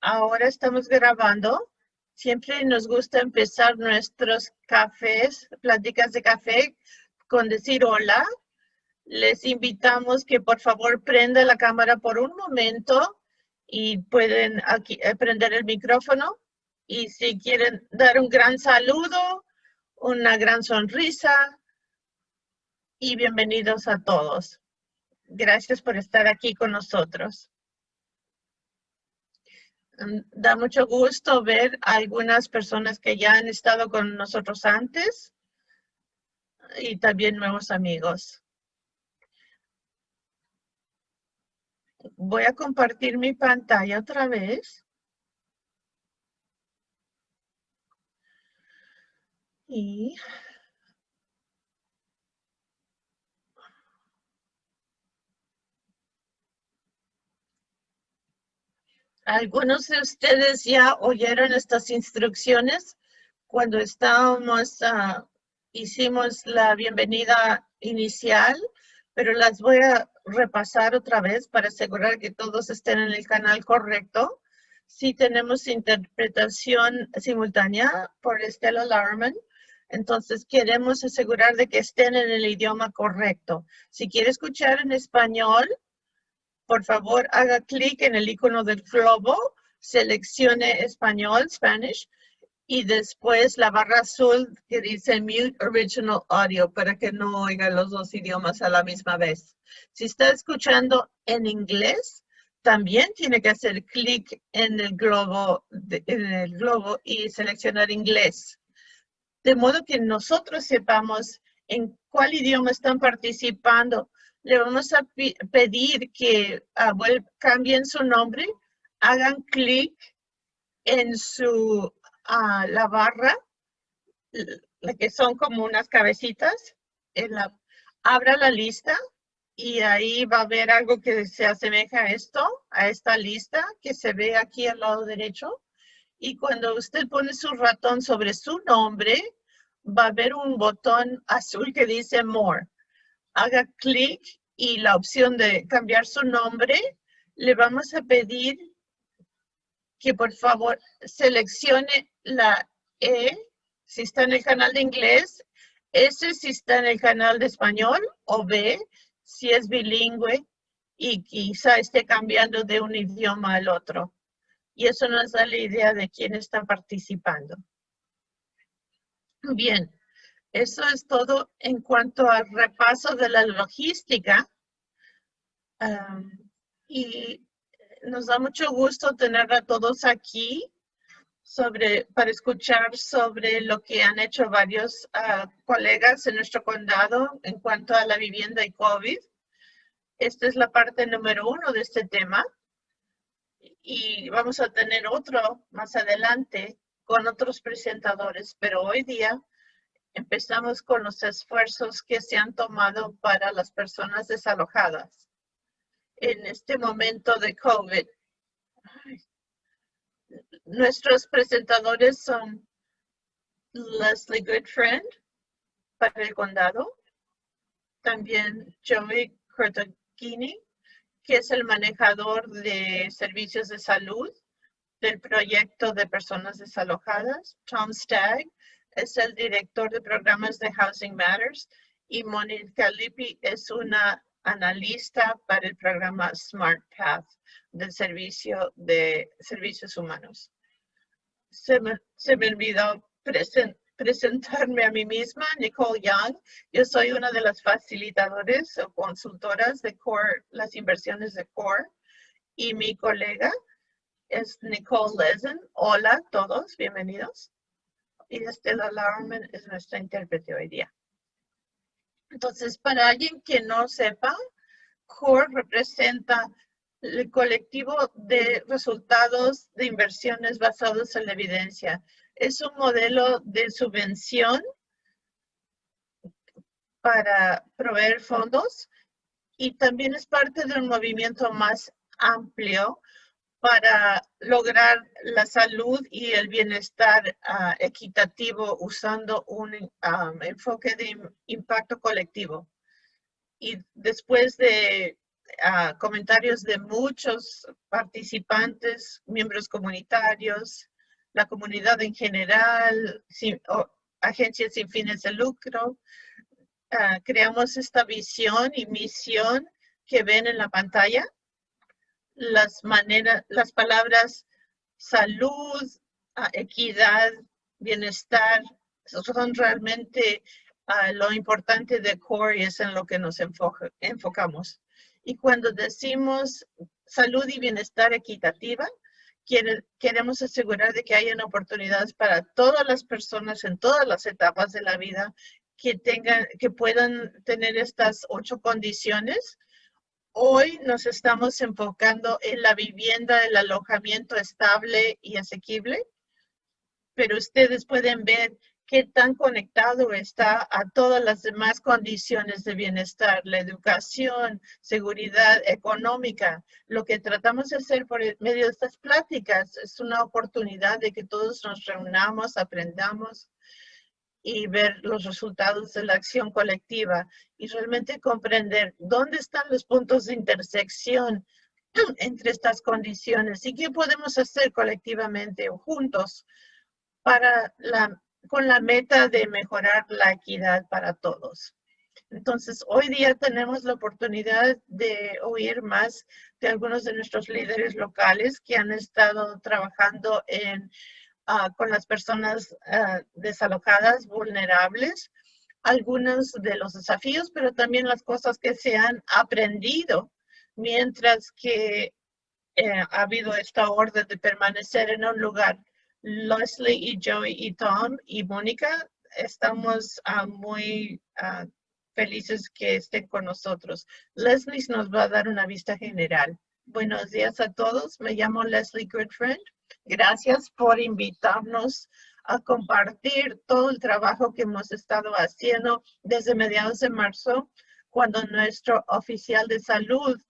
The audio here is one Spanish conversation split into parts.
Ahora estamos grabando. Siempre nos gusta empezar nuestros cafés, pláticas de café, con decir hola. Les invitamos que por favor prenda la cámara por un momento y pueden aquí, eh, prender el micrófono. Y si quieren dar un gran saludo, una gran sonrisa y bienvenidos a todos. Gracias por estar aquí con nosotros. Da mucho gusto ver a algunas personas que ya han estado con nosotros antes y también nuevos amigos. Voy a compartir mi pantalla otra vez. Y Algunos de ustedes ya oyeron estas instrucciones cuando estábamos, uh, hicimos la bienvenida inicial, pero las voy a repasar otra vez para asegurar que todos estén en el canal correcto. Si tenemos interpretación simultánea por Estela Larman, entonces queremos asegurar de que estén en el idioma correcto. Si quiere escuchar en español, por favor haga clic en el icono del globo, seleccione español, Spanish, y después la barra azul que dice Mute Original Audio para que no oiga los dos idiomas a la misma vez. Si está escuchando en inglés, también tiene que hacer clic en el globo, en el globo y seleccionar inglés. De modo que nosotros sepamos en cuál idioma están participando le vamos a pedir que uh, cambien su nombre, hagan clic en su, uh, la barra, que son como unas cabecitas, en la, abra la lista y ahí va a haber algo que se asemeja a esto, a esta lista que se ve aquí al lado derecho. Y cuando usted pone su ratón sobre su nombre, va a haber un botón azul que dice More haga clic y la opción de cambiar su nombre, le vamos a pedir que por favor seleccione la E si está en el canal de inglés, S si está en el canal de español o B si es bilingüe y quizá esté cambiando de un idioma al otro. Y eso nos da la idea de quién está participando. Bien, eso es todo en cuanto al repaso de la logística. y nos da mucho gusto tener a todos aquí para escuchar sobre lo que han hecho varios ah, colegas en nuestro condado en cuanto a la vivienda y COVID. Esta es la parte número uno de este tema. Y vamos a tener otro más adelante con otros presentadores, pero hoy día Empezamos con los esfuerzos que se han tomado para las personas desalojadas en este momento de COVID. Nuestros presentadores son Leslie Goodfriend para el condado, también Joey Cortogini, que es el manejador de servicios de salud del proyecto de personas desalojadas, Tom Stagg, es el director de programas de Housing Matters y Monica Lippi es una analista para el programa Smart Path del Servicio de Servicios Humanos. Se me, se me olvidó presentarme a mí misma, Nicole Young. Yo soy una de las facilitadores o consultoras de CORE, las inversiones de CORE. Y mi colega es Nicole Lezen. Hola a todos, bienvenidos y Estela Larman es nuestra intérprete hoy día. Entonces, para alguien que no sepa, CORE representa el colectivo de resultados de inversiones basados en la evidencia. Es un modelo de subvención para proveer fondos y también es parte de un movimiento más amplio para lograr la salud y el bienestar ah, equitativo usando un enfoque de impacto colectivo. Y después de ah, comentarios de muchos participantes, miembros comunitarios, la comunidad en general, agencias sin fines de lucro. Ah, creamos esta visión y misión que ven en la pantalla. Las maneras, las palabras salud, ah, equidad, bienestar, son realmente uh, lo importante de CORE y es en lo que nos enfocamos. Y cuando decimos salud y bienestar equitativa, queremos asegurar de que hayan oportunidades para todas las personas en todas las etapas de la vida que tengan, que puedan tener estas ocho condiciones. Hoy nos estamos enfocando en la vivienda, el alojamiento estable y asequible, pero ustedes pueden ver qué tan conectado está a todas las demás condiciones de bienestar, la educación, seguridad económica. Lo que tratamos de hacer por medio de estas pláticas es una oportunidad de que todos nos reunamos, aprendamos y ver los resultados de la acción colectiva y realmente comprender dónde están los puntos de intersección entre estas condiciones y qué podemos hacer colectivamente o juntos para la con la meta de mejorar la equidad para todos. Entonces, hoy día tenemos la oportunidad de oír más de algunos de nuestros líderes locales que han estado trabajando en, ah, con las personas ah, desalojadas, vulnerables, algunos de los desafíos, pero también las cosas que se han aprendido mientras que eh, ha habido esta orden de permanecer en un lugar Leslie y Joey y Tom y Mónica estamos ah, muy ah, felices que estén con nosotros. Leslie nos va a dar una vista general. Buenos días a todos. Me llamo Leslie Goodfriend. Gracias por invitarnos a compartir todo el trabajo que hemos estado haciendo desde mediados de marzo, cuando nuestro oficial de salud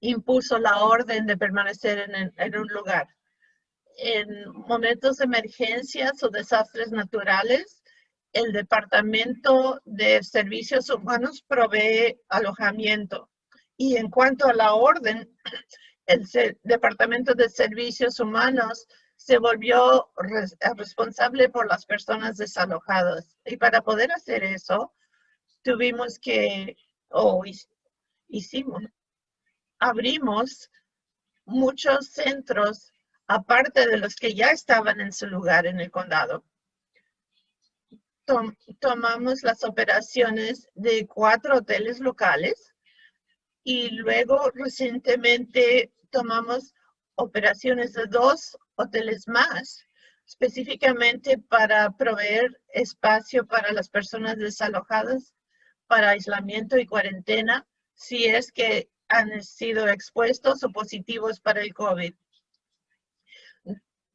impuso la orden de permanecer en un lugar en momentos de emergencias o desastres naturales, el Departamento de Servicios Humanos provee alojamiento. Y en cuanto a la orden, el Departamento de Servicios Humanos se volvió responsable por las personas desalojadas. Y para poder hacer eso, tuvimos que, o hicimos, abrimos muchos centros aparte de los que ya estaban en su lugar en el condado. tomamos las operaciones de cuatro hoteles locales y luego recientemente tomamos operaciones de dos hoteles más, específicamente para proveer espacio para las personas desalojadas para aislamiento y cuarentena si es que han sido expuestos o positivos para el COVID.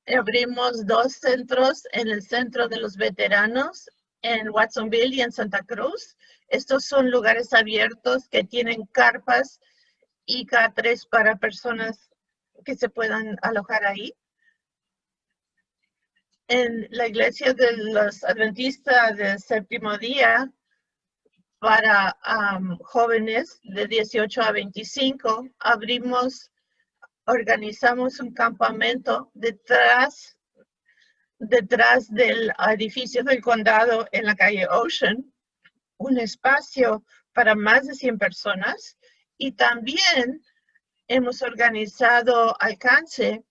Abrimos dos centros en el centro de los veteranos en Watsonville y en Santa Cruz. Estos son lugares abiertos que tienen carpas y catres para personas que se puedan alojar ahí. En la iglesia de los adventistas del séptimo día, para jóvenes de 18 a 25, abrimos organizamos un campamento detrás, detrás del edificio del condado en la calle Ocean, un espacio para más de 100 personas y también hemos organizado alcance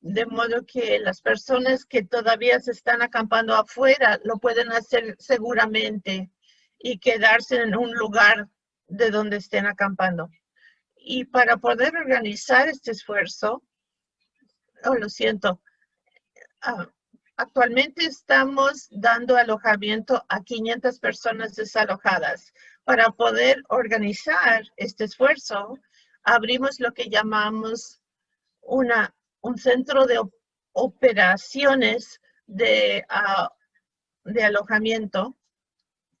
de modo que las personas que todavía se están acampando afuera lo pueden hacer seguramente y quedarse en un lugar de donde estén acampando. Y para poder organizar este esfuerzo, oh, lo siento, ah, actualmente estamos dando alojamiento a 500 personas desalojadas. Para poder organizar este esfuerzo, abrimos lo que llamamos una, un centro de operaciones de, ah, de alojamiento.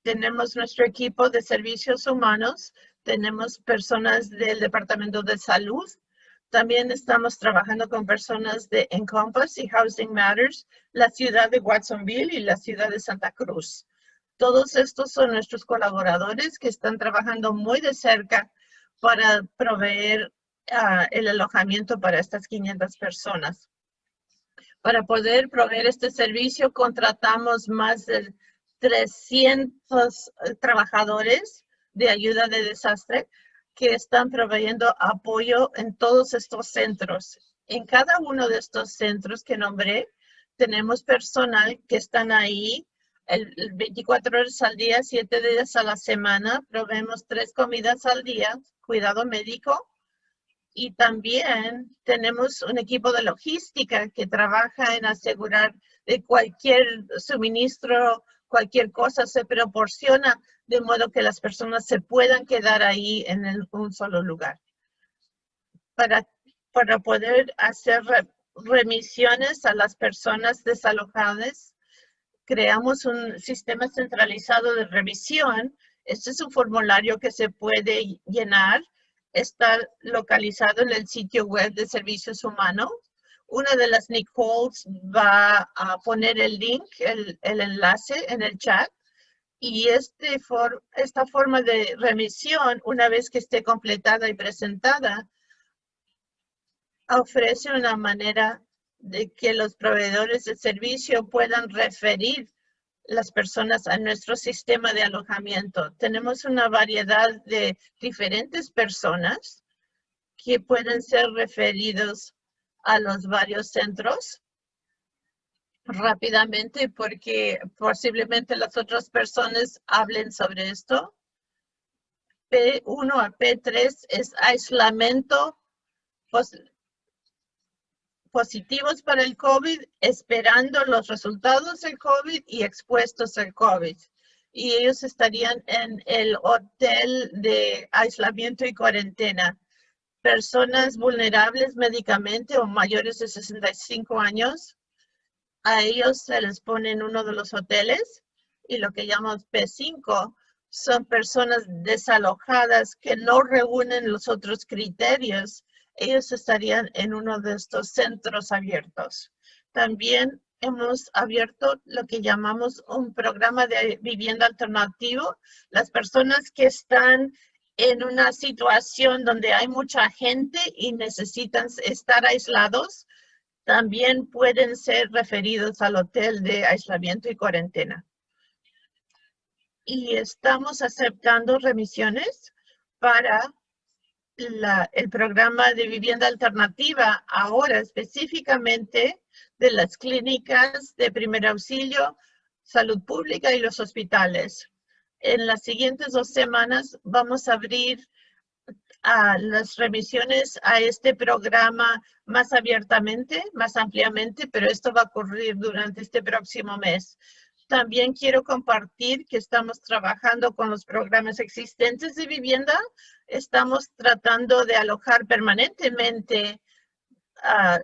Tenemos nuestro equipo de servicios humanos tenemos personas del Departamento de Salud. También estamos trabajando con personas de Encompass y Housing Matters, la ciudad de Watsonville y la ciudad de Santa Cruz. Todos estos son nuestros colaboradores que están trabajando muy de cerca para proveer ah, el alojamiento para estas 500 personas. Para poder proveer este servicio, contratamos más de 300 eh, trabajadores de ayuda de desastre que están proveyendo apoyo en todos estos centros. En cada uno de estos centros que nombré, tenemos personal que están ahí el 24 horas al día, 7 días a la semana. Proveemos tres comidas al día, cuidado médico. Y también tenemos un equipo de logística que trabaja en asegurar de cualquier suministro, cualquier cosa se proporciona de modo que las personas se puedan quedar ahí en un solo lugar. Para, para poder hacer remisiones a las personas desalojadas, creamos un sistema centralizado de revisión. Este es un formulario que se puede llenar. Está localizado en el sitio web de Servicios Humanos. Una de las Nicoles va a poner el link, el, enlace en el chat. Y este esta forma de remisión, una vez que esté completada y presentada, ofrece una manera de que los proveedores de servicio puedan referir las personas a nuestro sistema de alojamiento. Tenemos una variedad de diferentes personas que pueden ser referidos a los varios centros rápidamente porque posiblemente las otras personas hablen sobre esto. P1 a P3 es aislamiento positivos para el COVID, esperando los resultados del COVID y expuestos al COVID. Y ellos estarían en el hotel de aislamiento y cuarentena. Personas vulnerables médicamente o mayores de 65 años, a ellos se les pone en uno de los hoteles y lo que llamamos P5 son personas desalojadas que no reúnen los otros criterios ellos estarían en uno de estos centros abiertos. También hemos abierto lo que llamamos un programa de vivienda alternativo. Las personas que están en una situación donde hay mucha gente y necesitan estar aislados, también pueden ser referidos al hotel de aislamiento y cuarentena. Y estamos aceptando remisiones para el programa de vivienda alternativa ahora específicamente de las clínicas de primer auxilio, salud pública y los hospitales. En las siguientes dos semanas vamos a abrir las remisiones a este programa más abiertamente, más ampliamente, pero esto va a ocurrir durante este próximo mes. También quiero compartir que estamos trabajando con los programas existentes de vivienda. Estamos tratando de alojar permanentemente uh,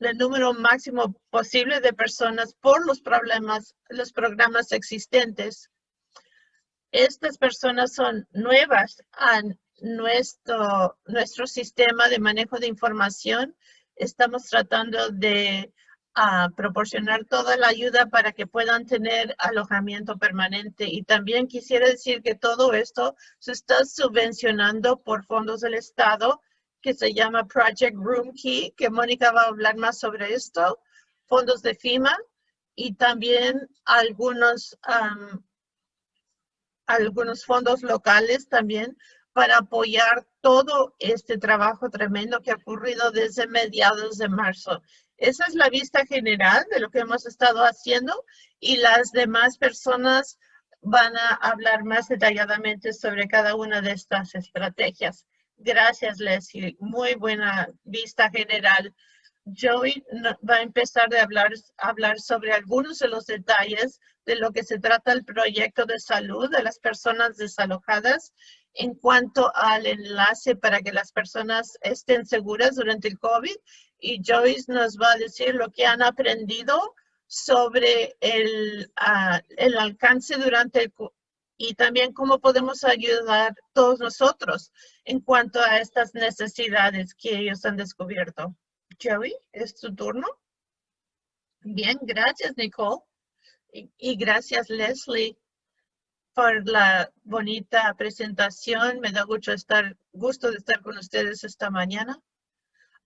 el número máximo posible de personas por los problemas, los programas existentes. Estas personas son nuevas a nuestro, nuestro sistema de manejo de información. Estamos tratando de a proporcionar toda la ayuda para que puedan tener alojamiento permanente. Y también quisiera decir que todo esto se está subvencionando por fondos del Estado que se llama Project Room Key, que Mónica va a hablar más sobre esto, fondos de FIMA y también algunos, algunos fondos locales también para apoyar todo este trabajo tremendo que ha ocurrido desde mediados de marzo. Esa es la vista general de lo que hemos estado haciendo y las demás personas van a hablar más detalladamente sobre cada una de estas estrategias. Gracias, Leslie. Muy buena vista general. Joey va a empezar a hablar, hablar sobre algunos de los detalles de lo que se trata el proyecto de salud de las personas desalojadas en cuanto al enlace para que las personas estén seguras durante el COVID y Joyce nos va a decir lo que han aprendido sobre el, ah, el alcance durante el y también cómo podemos ayudar todos nosotros en cuanto a estas necesidades que ellos han descubierto. Joey, es tu turno. Bien, gracias Nicole. Y, gracias Leslie por la bonita presentación. Me da gusto, estar, gusto de estar con ustedes esta mañana.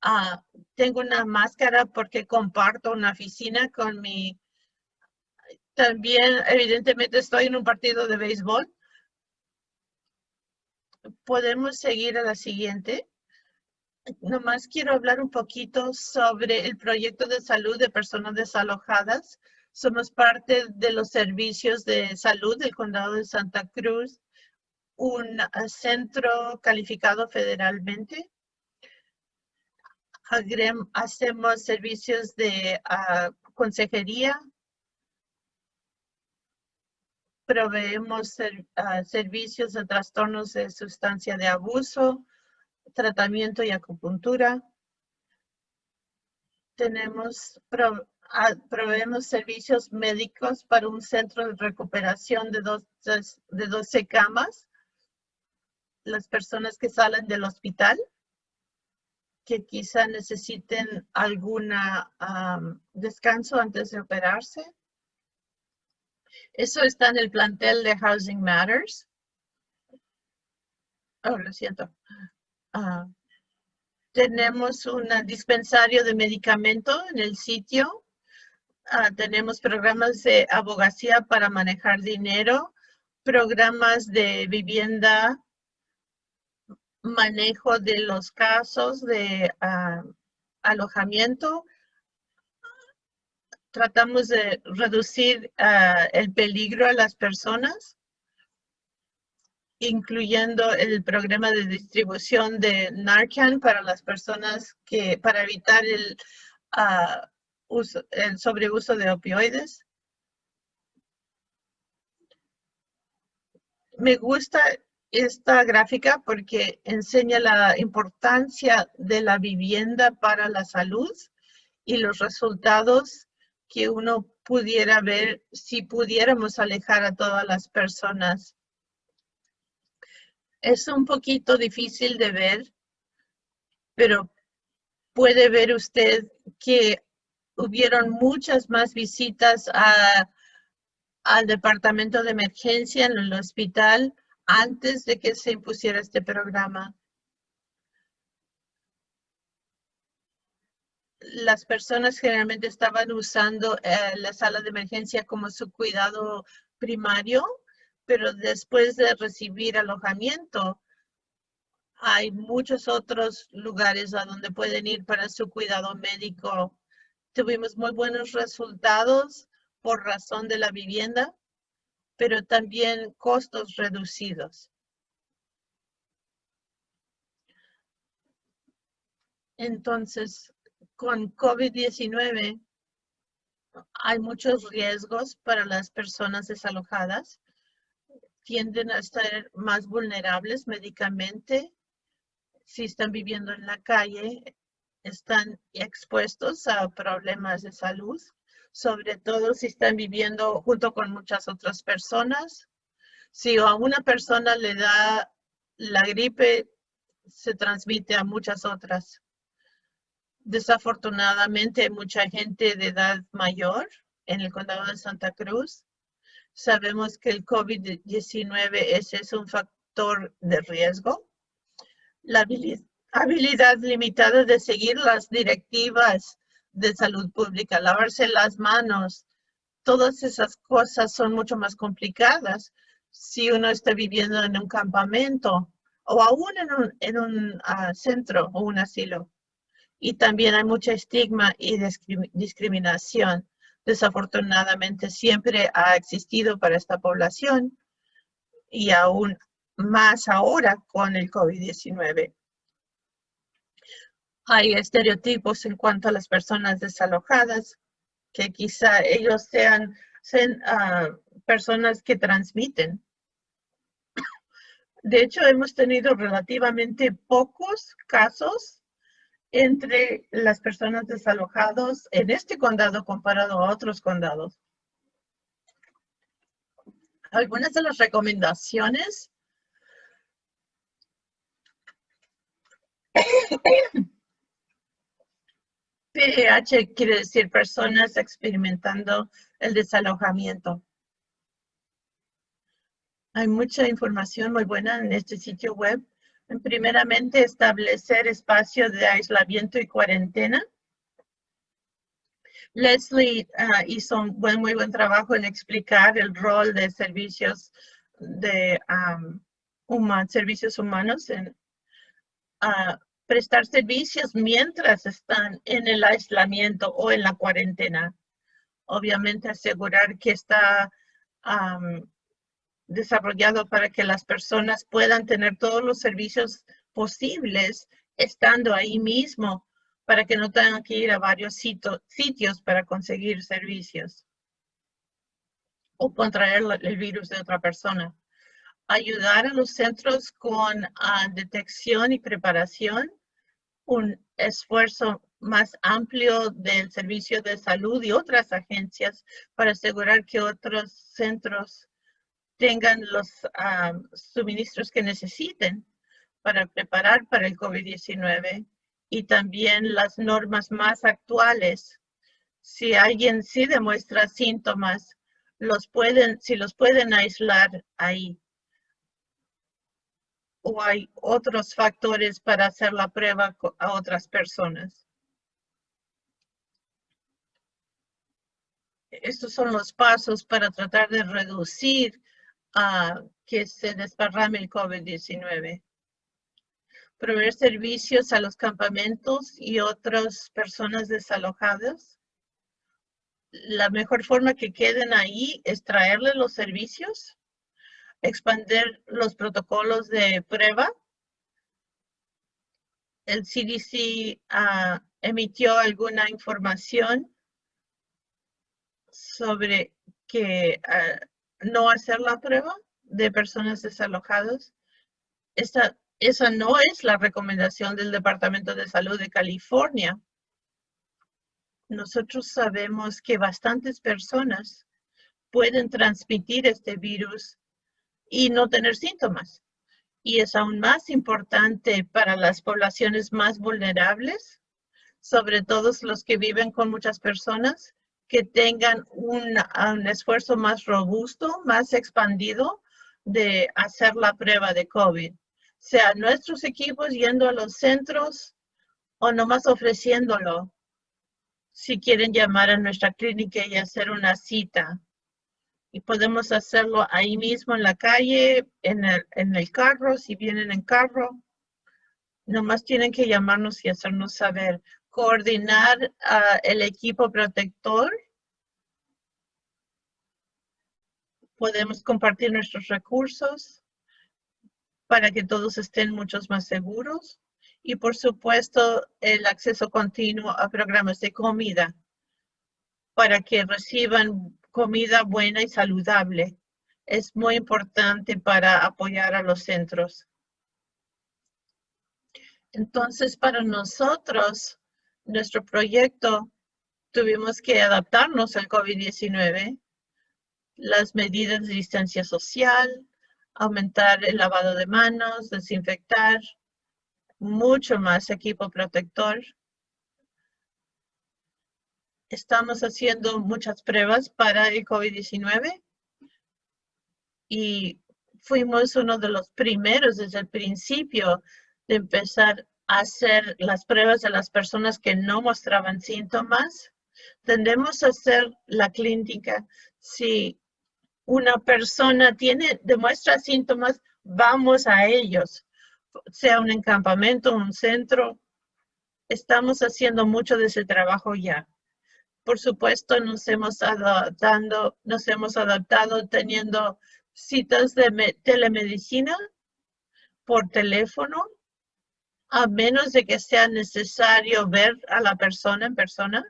Ah, tengo una máscara porque comparto una oficina con mi... También, evidentemente, estoy en un partido de béisbol. Podemos seguir a la siguiente. Nomás quiero hablar un poquito sobre el proyecto de salud de personas desalojadas. Somos parte de los servicios de salud del condado de Santa Cruz, un centro calificado federalmente. Hacemos servicios de ah, consejería, proveemos ah, servicios de trastornos de sustancia de abuso, tratamiento y acupuntura. Tenemos, ah, proveemos servicios médicos para un centro de recuperación de, dos, de 12 camas. Las personas que salen del hospital que quizá necesiten alguna descanso antes de operarse. Eso está en el plantel de Housing Matters. Oh, lo siento. Ah, tenemos un dispensario de medicamento en el sitio. Ah, tenemos programas de abogacía para manejar dinero, programas de vivienda manejo de los casos de ah, alojamiento. Tratamos de reducir el peligro a las personas, incluyendo el programa de distribución de Narcan para las personas que, para evitar el, uso, el sobreuso de opioides. Me gusta esta gráfica porque enseña la importancia de la vivienda para la salud y los resultados que uno pudiera ver si pudiéramos alejar a todas las personas. Es un poquito difícil de ver, pero puede ver usted que hubieron muchas más visitas al departamento de emergencia en el hospital antes de que se impusiera este programa. Las personas generalmente estaban usando eh, la sala de emergencia como su cuidado primario, pero después de recibir alojamiento, hay muchos otros lugares a donde pueden ir para su cuidado médico. Tuvimos muy buenos resultados por razón de la vivienda pero también costos reducidos. Entonces, con COVID-19 hay muchos riesgos para las personas desalojadas. Tienden a estar más vulnerables médicamente. Si están viviendo en la calle, están expuestos a problemas de salud sobre todo si están viviendo junto con muchas otras personas. Si a una persona le da la gripe, se transmite a muchas otras. Desafortunadamente, mucha gente de edad mayor en el condado de Santa Cruz. Sabemos que el COVID-19 es un factor de riesgo. La habilidad limitada de seguir las directivas de salud pública, lavarse las manos, todas esas cosas son mucho más complicadas si uno está viviendo en un campamento o aún en un, ah, centro o un asilo. Y también hay mucha estigma y discriminación. Desafortunadamente siempre ha existido para esta población y aún más ahora con el COVID-19 hay estereotipos en cuanto a las personas desalojadas, que quizá ellos sean, ah, personas que transmiten. De hecho, hemos tenido relativamente pocos casos entre las personas desalojadas en este condado comparado a otros condados. Algunas de las recomendaciones PH quiere decir personas experimentando el desalojamiento. Hay mucha información muy buena en este sitio web. Primeramente, establecer espacios de aislamiento y cuarentena. Leslie ah, hizo un muy buen trabajo en explicar el rol de servicios de servicios humanos en prestar servicios mientras están en el aislamiento o en la cuarentena. Obviamente asegurar que está desarrollado para que las personas puedan tener todos los servicios posibles estando ahí mismo para que no tengan que ir a varios sitios para conseguir servicios o contraer el virus de otra persona. Ayudar a los centros con ah, detección y preparación, un esfuerzo más amplio del servicio de salud y otras agencias para asegurar que otros centros tengan los ah, suministros que necesiten para preparar para el COVID-19 y también las normas más actuales. Si alguien sí demuestra síntomas, los pueden, si los pueden aislar ahí. O hay otros factores para hacer la prueba a otras personas. Estos son los pasos para tratar de reducir a que se desparrame el COVID-19. Proveer servicios a los campamentos y otras personas desalojadas. La mejor forma que queden ahí es traerles los servicios, expandir los protocolos de prueba. El CDC ah, emitió alguna información sobre que ah, no hacer la prueba de personas desalojadas. Esa, esa no es la recomendación del Departamento de Salud de California. Nosotros sabemos que bastantes personas pueden transmitir este virus y no tener síntomas. Y es aún más importante para las poblaciones más vulnerables, sobre todo los que viven con muchas personas, que tengan un, esfuerzo más robusto, más expandido de hacer la prueba de COVID. Sea nuestros equipos yendo a los centros o nomás ofreciéndolo. Si quieren llamar a nuestra clínica y hacer una cita. Y podemos hacerlo ahí mismo en la calle, en el, en el carro, si vienen en carro. Nomás tienen que llamarnos y hacernos saber coordinar el equipo protector. Podemos compartir nuestros recursos para que todos estén muchos más seguros. Y por supuesto, el acceso continuo a programas de comida para que reciban comida buena y saludable. Es muy importante para apoyar a los centros. Entonces, para nosotros, nuestro proyecto tuvimos que adaptarnos al COVID-19, las medidas de distancia social, aumentar el lavado de manos, desinfectar, mucho más equipo protector. Estamos haciendo muchas pruebas para el COVID-19 y fuimos uno de los primeros desde el principio de empezar hacer las pruebas de las personas que no mostraban síntomas. Tendemos a hacer la clínica si una persona tiene, demuestra síntomas, vamos a ellos, sea un encampamento, un centro. Estamos haciendo mucho de ese trabajo ya. Por supuesto, nos hemos adaptando, nos hemos adaptado teniendo citas de telemedicina por teléfono a menos de que sea necesario ver a la persona en persona.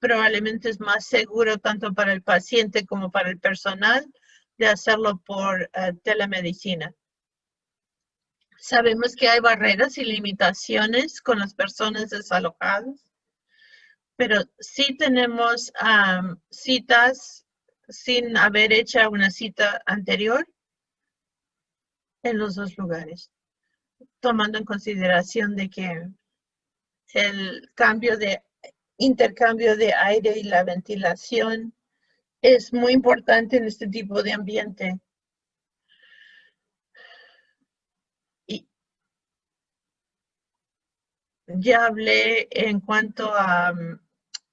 Probablemente es más seguro tanto para el paciente como para el personal de hacerlo por eh, telemedicina. Sabemos que hay barreras y limitaciones con las personas desalojadas, pero sí tenemos citas sin haber hecho una cita anterior en los dos lugares tomando en consideración de que el cambio de intercambio de aire y la ventilación es muy importante en este tipo de ambiente. Y ya hablé en cuanto a mm,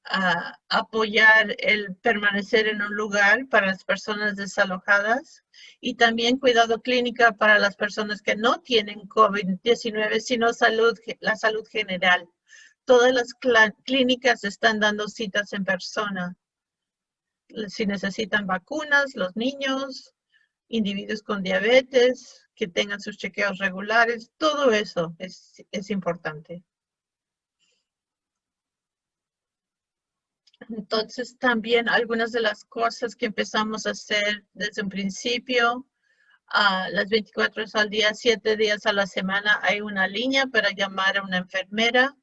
a apoyar el permanecer en un lugar para las personas desalojadas y también cuidado clínica para las personas que no tienen COVID-19, sino salud, la salud general. Todas las clínicas están dando citas en persona. Si necesitan vacunas, los niños, individuos con diabetes, que tengan sus chequeos regulares, todo eso es, es importante. Entonces, también algunas de las cosas que empezamos a hacer desde un principio, a las 24 horas al día, 7 días a la semana, hay una línea para llamar a una enfermera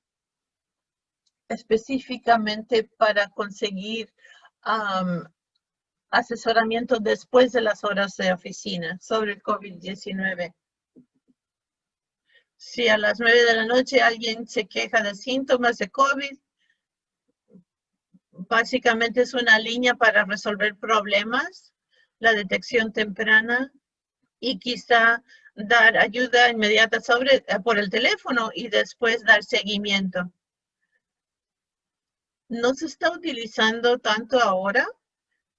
específicamente para conseguir asesoramiento después de las horas de oficina sobre el COVID-19. Si a las 9 de la noche alguien se queja de síntomas de COVID, básicamente es una línea para resolver problemas, la detección temprana y quizá dar ayuda inmediata sobre, por el teléfono y después dar seguimiento no se está utilizando tanto ahora.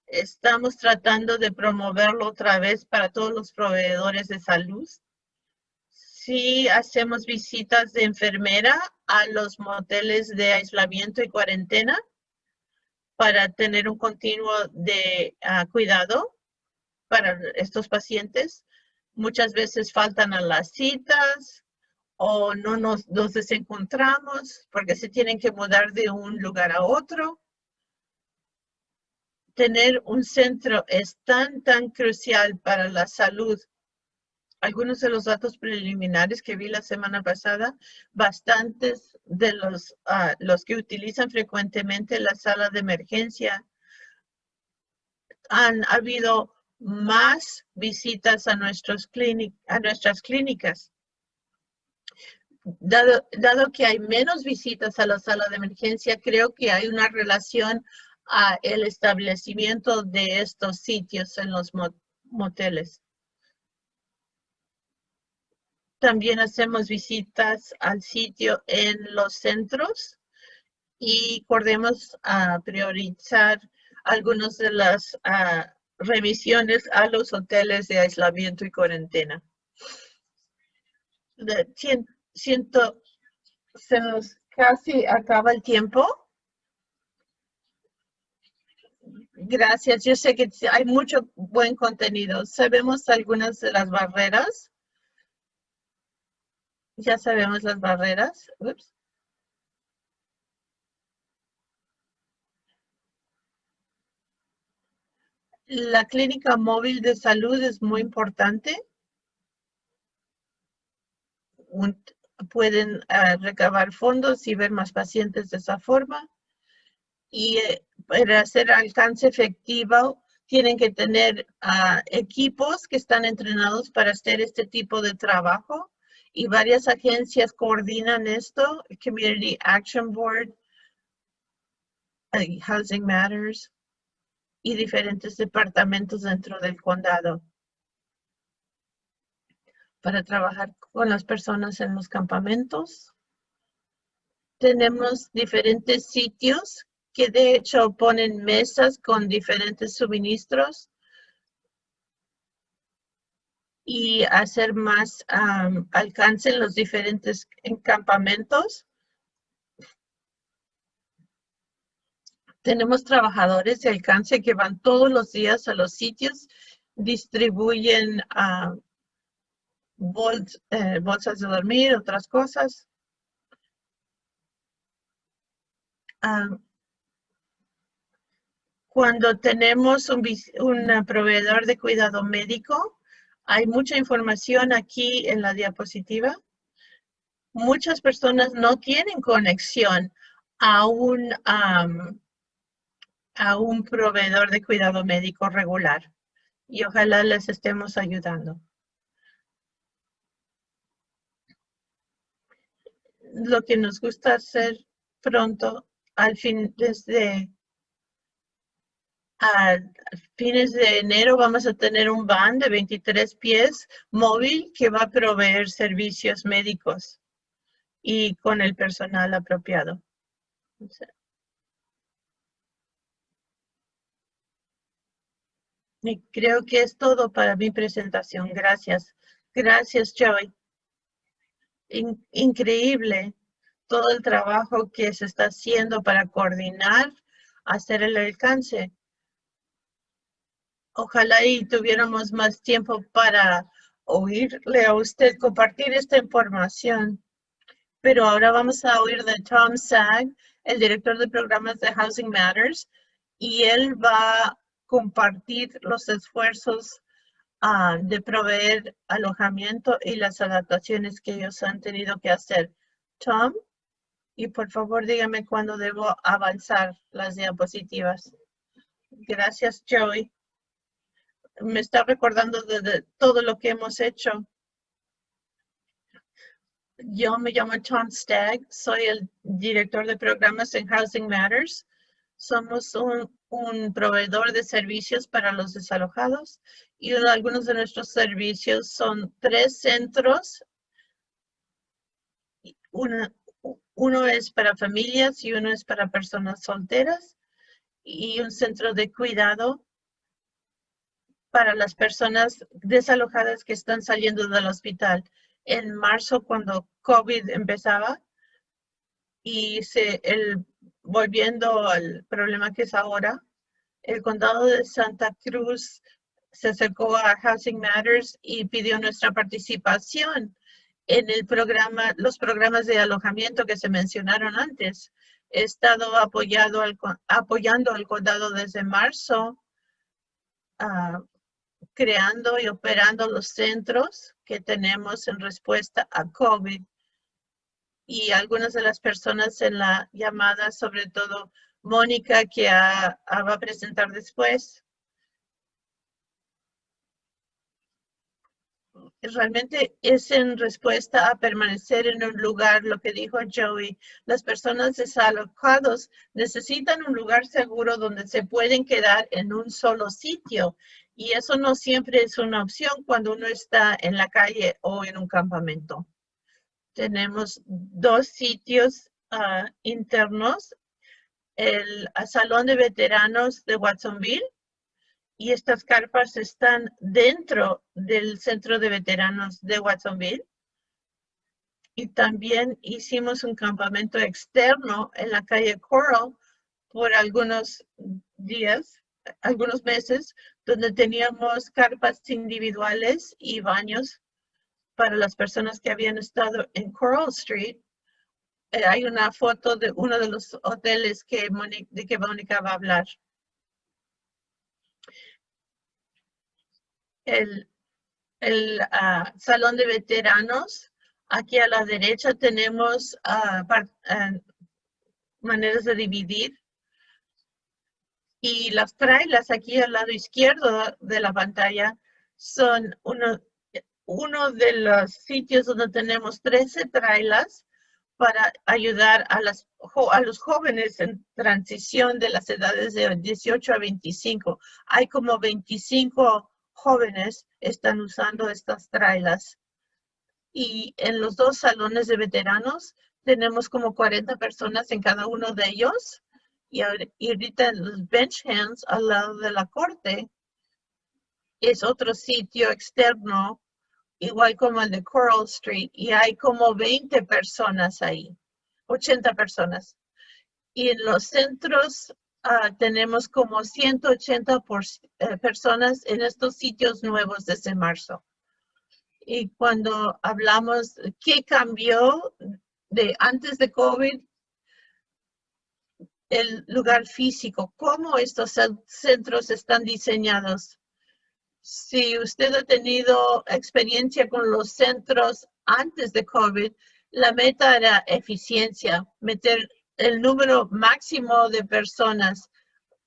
Estamos tratando de promoverlo otra vez para todos los proveedores de salud. Sí hacemos visitas de enfermera a los moteles de aislamiento y cuarentena para tener un continuo de ah, cuidado para estos pacientes. Muchas veces faltan a las citas, o no nos, nos desencontramos porque se tienen que mudar de un lugar a otro. Tener un centro es tan, tan crucial para la salud. Algunos de los datos preliminares que vi la semana pasada, bastantes de los, ah, los que utilizan frecuentemente la sala de emergencia han habido más visitas a, nuestras clínicas dado, dado que hay menos visitas a la sala de emergencia, creo que hay una relación a el establecimiento de estos sitios en los moteles. También hacemos visitas al sitio en los centros y podemos priorizar algunas de las remisiones a los hoteles de aislamiento y cuarentena siento, se nos casi acaba el tiempo. Gracias. Yo sé que hay mucho buen contenido. Sabemos algunas de las barreras. Ya sabemos las barreras. La clínica móvil de salud es muy importante pueden ah, recabar fondos y ver más pacientes de esa forma. Y eh, para hacer alcance efectivo, tienen que tener ah, equipos que están entrenados para hacer este tipo de trabajo. Y varias agencias coordinan esto, Community Action Board, Housing Matters y diferentes departamentos dentro del condado para trabajar con las personas en los campamentos. Tenemos diferentes sitios que de hecho ponen mesas con diferentes suministros y hacer más alcance en los diferentes campamentos. Tenemos trabajadores de alcance que van todos los días a los sitios, distribuyen eh, bolsas de dormir, otras cosas. Cuando tenemos un proveedor de cuidado médico, hay mucha información aquí en la diapositiva. Muchas personas no tienen conexión a un, a un proveedor de cuidado médico regular y ojalá les estemos ayudando. lo que nos gusta hacer pronto, al fin, desde a fines de enero vamos a tener un van de 23 pies móvil que va a proveer servicios médicos. y con el personal apropiado. Y creo que es todo para mi presentación. Gracias. Gracias, Joey. increíble todo el trabajo que se está haciendo para coordinar, hacer el alcance. Ojalá y tuviéramos más tiempo para oírle a usted compartir esta información. Pero ahora vamos a oír de Tom Sag, el director de programas de Housing Matters, y él va a compartir los esfuerzos ah, de proveer alojamiento y las adaptaciones que ellos han tenido que hacer. Tom, y por favor dígame cuándo debo avanzar las diapositivas. Gracias, Joey me está recordando de, todo lo que hemos hecho. Yo me llamo Tom Stagg, soy el director de programas en Housing Matters. Somos un, proveedor de servicios para los desalojados y algunos de nuestros servicios son tres centros. uno es para familias y uno es para personas solteras y un centro de cuidado para las personas desalojadas que están saliendo del hospital. En marzo, cuando COVID empezaba y se, el, volviendo al problema que es ahora, el condado de Santa Cruz se acercó a Housing Matters y pidió nuestra participación en el programa, los programas de alojamiento que se mencionaron antes. He estado apoyado al, apoyando al condado desde marzo uh, creando y operando los centros que tenemos en respuesta a COVID. Y algunas de las personas en la llamada, sobre todo Mónica, que va a presentar después, realmente es en respuesta a permanecer en un lugar, lo que dijo Joey. Las personas desalojados necesitan un lugar seguro donde se pueden quedar en un solo sitio. Y eso no siempre es una opción cuando uno está en la calle o en un campamento. Tenemos dos sitios ah, internos, el Salón de Veteranos de Watsonville y estas carpas están dentro del Centro de Veteranos de Watsonville. Y también hicimos un campamento externo en la calle Coral por algunos días, algunos meses, donde teníamos carpas individuales y baños para las personas que habían estado en Coral Street. Eh, hay una foto de uno de los hoteles que de que Mónica va a hablar. el, el ah, salón de veteranos. Aquí a la derecha tenemos uh, maneras de dividir. Y las trailas aquí al lado izquierdo de la pantalla son uno, uno de los sitios donde tenemos 13 trailas para ayudar a, a los jóvenes en transición de las edades de 18 a 25. Hay como 25 jóvenes están usando estas trailas. Y en los dos salones de veteranos tenemos como 40 personas en cada uno de ellos. Y ahorita los bench hands al lado de la corte es otro sitio externo, igual como el de Coral Street. Y hay como 20 personas ahí, 80 personas. Y en los centros Ah, tenemos como 180 eh, personas en estos sitios nuevos desde marzo. Y cuando hablamos qué cambió de antes de COVID, el lugar físico, cómo estos centros están diseñados. Si usted ha tenido experiencia con los centros antes de COVID, la meta era eficiencia, meter el número máximo de personas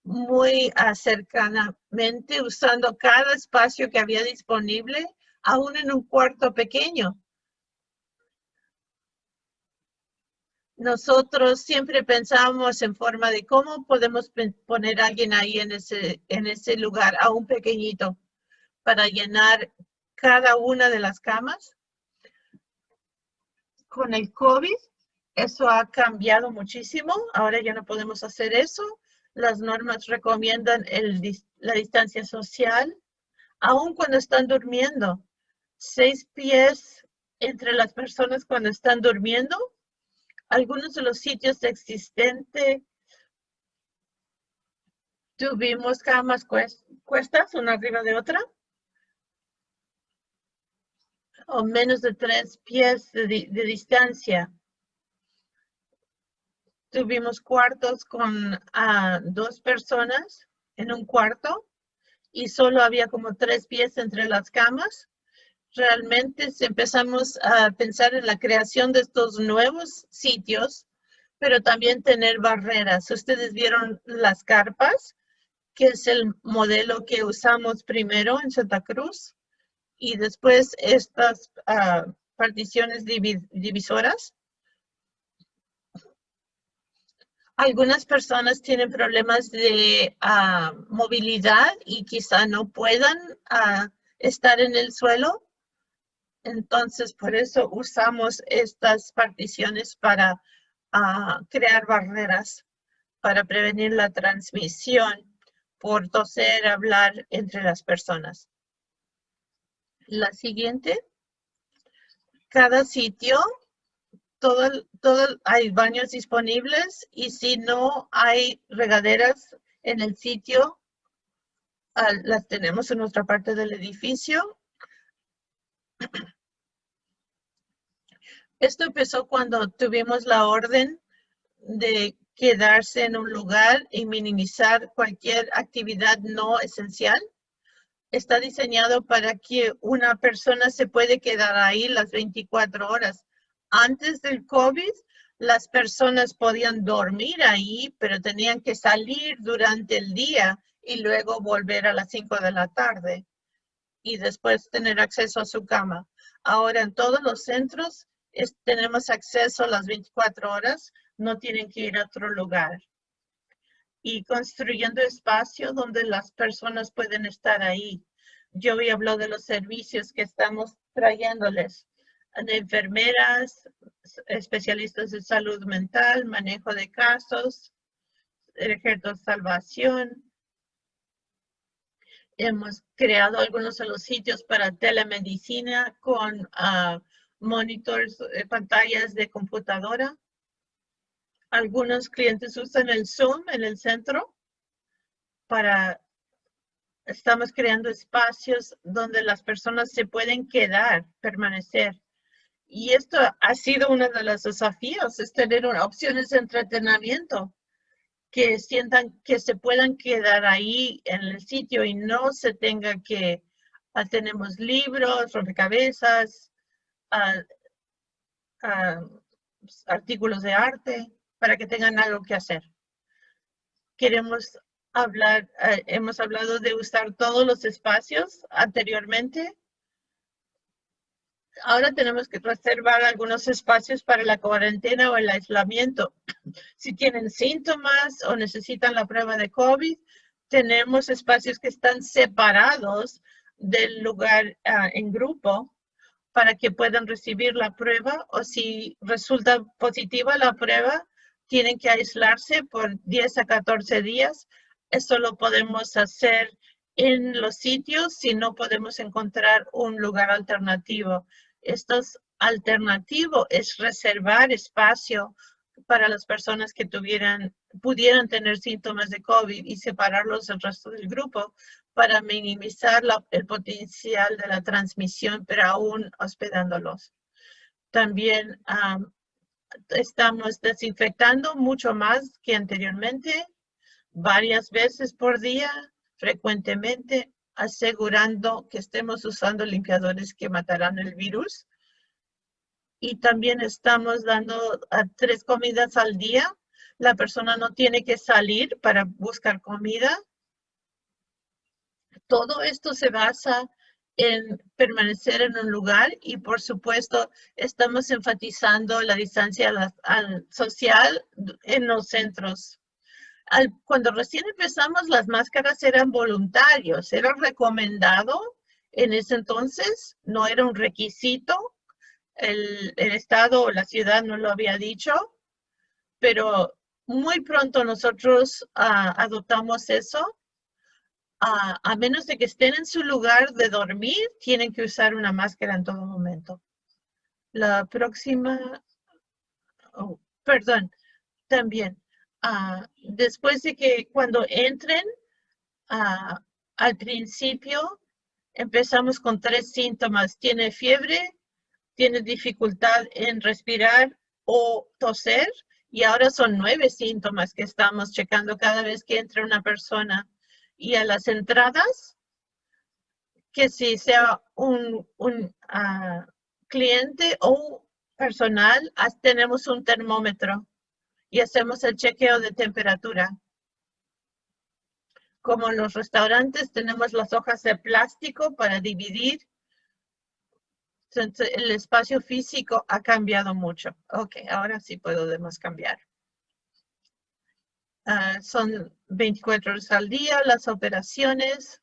muy cercanamente usando cada espacio que había disponible, aún en un cuarto pequeño. Nosotros siempre pensamos en forma de cómo podemos poner a alguien ahí en ese, en ese lugar, aún pequeñito, para llenar cada una de las camas con el COVID, eso ha cambiado muchísimo. Ahora ya no podemos hacer eso. Las normas recomiendan la distancia social, aun cuando están durmiendo. Seis pies entre las personas cuando están durmiendo. Algunos de los sitios existentes tuvimos camas cuestas, una arriba de otra. O menos de tres pies de, distancia. Tuvimos cuartos con ah, dos personas en un cuarto y solo había como tres pies entre las camas realmente empezamos a pensar en la creación de estos nuevos sitios, pero también tener barreras. Ustedes vieron las carpas, que es el modelo que usamos primero en Santa Cruz, y después estas ah, particiones divisoras. Algunas personas tienen problemas de ah, movilidad y quizá no puedan ah, estar en el suelo entonces, por eso usamos estas particiones para ah, crear barreras, para prevenir la transmisión por toser, hablar entre las personas. La siguiente. Cada sitio, todo, todo, hay baños disponibles y si no hay regaderas en el sitio, ah, las tenemos en nuestra parte del edificio. Esto empezó cuando tuvimos la orden de quedarse en un lugar y minimizar cualquier actividad no esencial. Está diseñado para que una persona se puede quedar ahí las 24 horas. Antes del COVID, las personas podían dormir ahí, pero tenían que salir durante el día y luego volver a las 5 de la tarde y después tener acceso a su cama. Ahora en todos los centros tenemos acceso a las 24 horas, no tienen que ir a otro lugar. Y construyendo espacio donde las personas pueden estar ahí. Yo había hablado de los servicios que estamos trayéndoles, de enfermeras, especialistas de salud mental, manejo de casos, ejército de salvación. Hemos creado algunos de los sitios para telemedicina con uh, monitores, eh, pantallas de computadora. Algunos clientes usan el Zoom en el centro para, estamos creando espacios donde las personas se pueden quedar, permanecer. Y esto ha sido uno de los desafíos, es tener opciones de entretenimiento que sientan que se puedan quedar ahí en el sitio y no se tenga que, ah, tenemos libros, rompecabezas, artículos de arte para que tengan algo que hacer. Queremos hablar, eh, hemos hablado de usar todos los espacios anteriormente. Ahora tenemos que reservar algunos espacios para la cuarentena o el aislamiento. Si tienen síntomas o necesitan la prueba de COVID, tenemos espacios que están separados del lugar ah, en grupo para que puedan recibir la prueba o si resulta positiva la prueba, tienen que aislarse por 10 a 14 días. Eso lo podemos hacer en los sitios si no podemos encontrar un lugar alternativo. Esto es alternativo, es reservar espacio para las personas que tuvieran, pudieran tener síntomas de COVID y separarlos del resto del grupo para minimizar el potencial de la transmisión, pero aún hospedándolos. También estamos desinfectando mucho más que anteriormente, varias veces por día, frecuentemente, asegurando que estemos usando limpiadores que matarán el virus. Y también estamos dando tres comidas al día. La persona no tiene que salir para buscar comida todo esto se basa en permanecer en un lugar y por supuesto estamos enfatizando la distancia social en los centros. cuando recién empezamos las máscaras eran voluntarios, era recomendado en ese entonces, no era un requisito. el, estado o la ciudad no lo había dicho, pero muy pronto nosotros ah, adoptamos eso. Ah, a menos de que estén en su lugar de dormir, tienen que usar una máscara en todo momento. La próxima, oh, perdón, también, ah, después de que cuando entren, al principio empezamos con tres síntomas. Tiene fiebre, tiene dificultad en respirar o toser y ahora son nueve síntomas que estamos checando cada vez que entra una persona. Y a las entradas, que si sea un, ah, cliente o personal, tenemos un termómetro y hacemos el chequeo de temperatura. Como en los restaurantes tenemos las hojas de plástico para dividir el espacio físico ha cambiado mucho. Ok, ahora sí podemos cambiar. Ah, son 24 horas al día las operaciones.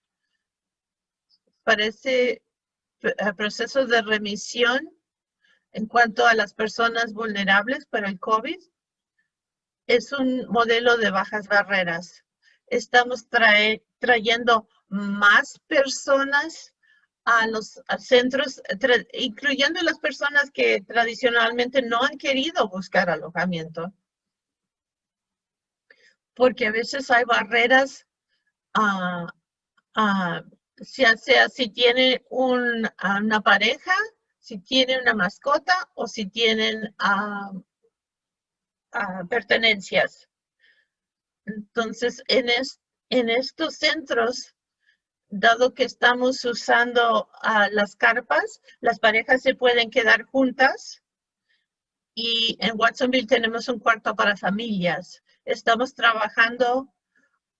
Parece proceso de remisión en cuanto a las personas vulnerables para el COVID. Es un modelo de bajas barreras. Estamos trayendo más personas a los centros, incluyendo las personas que tradicionalmente no han querido buscar alojamiento. Porque a veces hay barreras, uh, sea, si tiene una pareja, si tiene una mascota o si tienen pertenencias. Entonces, en, en estos centros dado que estamos usando las carpas, las parejas se pueden quedar juntas y en Watsonville tenemos un cuarto para familias. Estamos trabajando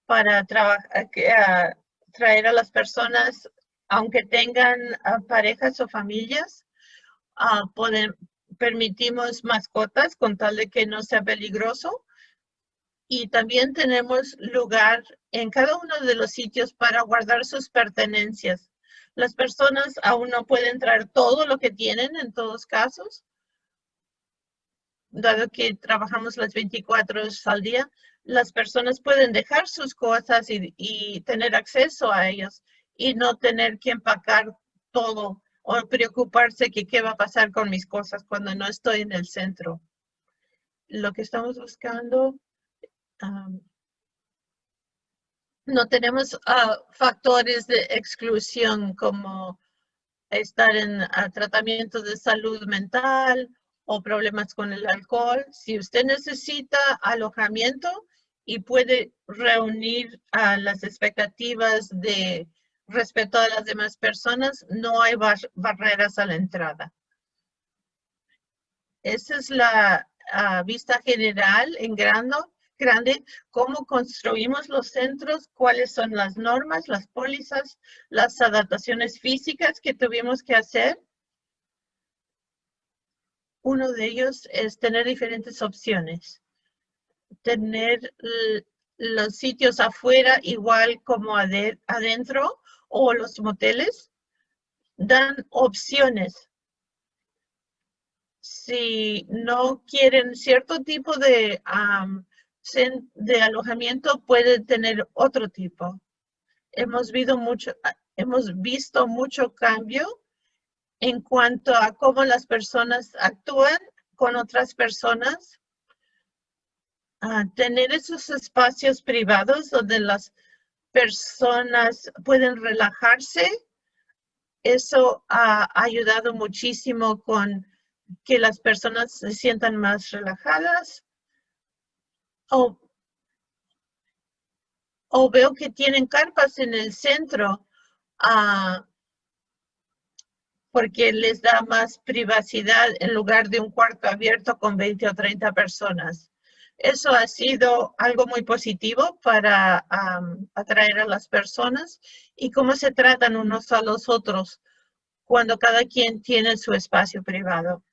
para traer a las personas, aunque tengan parejas o familias, permitimos mascotas con tal de que no sea peligroso y también tenemos lugar en cada uno de los sitios para guardar sus pertenencias. Las personas aún no pueden traer todo lo que tienen en todos casos, dado que trabajamos las 24 horas al día, las personas pueden dejar sus cosas y, tener acceso a ellos y no tener que empacar todo o preocuparse que qué va a pasar con mis cosas cuando no estoy en el centro. Lo que estamos buscando no tenemos ah, factores de exclusión como estar en ah, tratamiento de salud mental o problemas con el alcohol. Si usted necesita alojamiento y puede reunir a las expectativas de respeto a las demás personas, no hay barreras a la entrada. Esa es la ah, vista general en grande, cómo construimos los centros, cuáles son las normas, las pólizas, las adaptaciones físicas que tuvimos que hacer. Uno de ellos es tener diferentes opciones. Tener los sitios afuera igual como adentro o los moteles dan opciones. Si no quieren cierto tipo de de alojamiento puede tener otro tipo. Hemos visto mucho, hemos visto mucho cambio en cuanto a cómo las personas actúan con otras personas. tener esos espacios privados donde las personas pueden relajarse, eso ha ayudado muchísimo con que las personas se sientan más relajadas. O, veo que tienen carpas en el centro. Ah, porque les da más privacidad en lugar de un cuarto abierto con 20 o 30 personas. Eso ha sido algo muy positivo para atraer a las personas y cómo se tratan unos a los otros cuando cada quien tiene su espacio privado.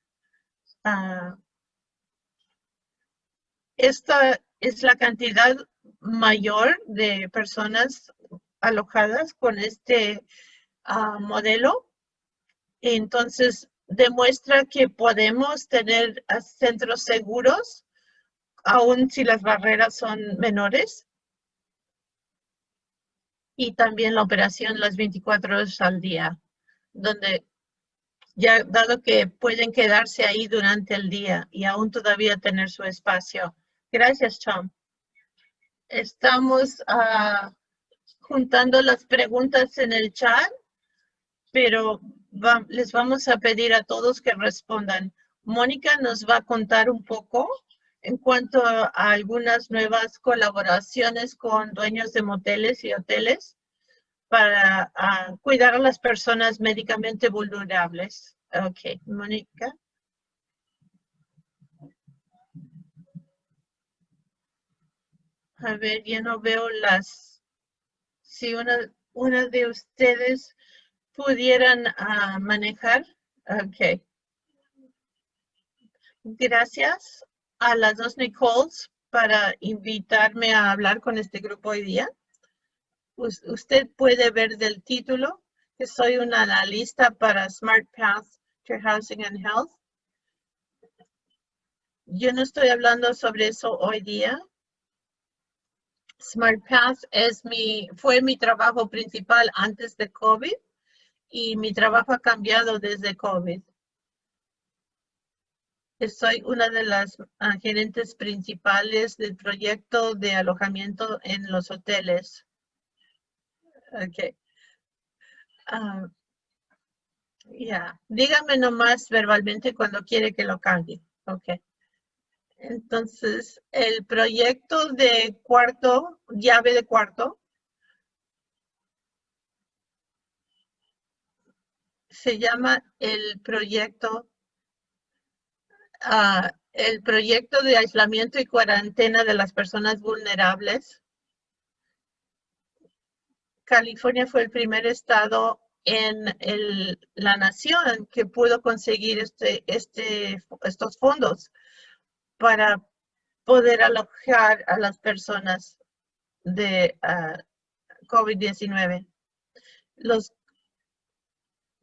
Ah, esta es la cantidad mayor de personas alojadas con este ah, modelo. Entonces, demuestra que podemos tener centros seguros aun si las barreras son menores. Y también la operación las 24 horas al día, donde ya dado que pueden quedarse ahí durante el día y aún todavía tener su espacio. Gracias, Tom. Estamos ah, juntando las preguntas en el chat, pero les vamos a pedir a todos que respondan. Mónica nos va a contar un poco en cuanto a algunas nuevas colaboraciones con dueños de moteles y hoteles para cuidar a las personas médicamente vulnerables. Ok, Mónica. A ver, ya no veo las... Si una, una de ustedes pudieran ah, manejar. Ok. Gracias a las dos Nicoles para invitarme a hablar con este grupo hoy día. usted puede ver del título que soy una analista para Smart Path to Housing and Health. Yo no estoy hablando sobre eso hoy día. Smart Path fue mi trabajo principal antes de COVID y mi trabajo ha cambiado desde COVID soy una de las ah, gerentes principales del proyecto de alojamiento en los hoteles. Ok. Ah, ya, dígame nomás verbalmente cuando quiere que lo cambie. Ok. Entonces, el proyecto de cuarto, llave de cuarto, se llama el proyecto el proyecto de aislamiento y cuarentena de las personas vulnerables. California fue el primer estado en la nación que pudo conseguir este, este, estos fondos para poder alojar a las personas de ah, COVID-19. Los,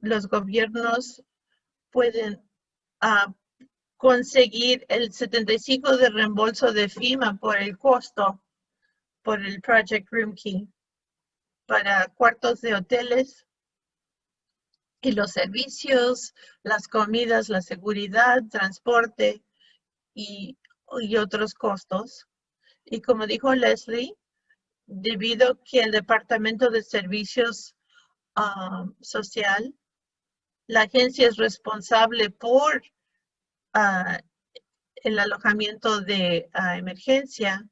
los gobiernos pueden uh, conseguir el 75 de reembolso de FIMA por el costo por el Project Room Key para cuartos de hoteles y los servicios, las comidas, la seguridad, transporte y, otros costos. Y como dijo Leslie, debido que el Departamento de Servicios ah, Social, la agencia es responsable por el alojamiento de emergencia,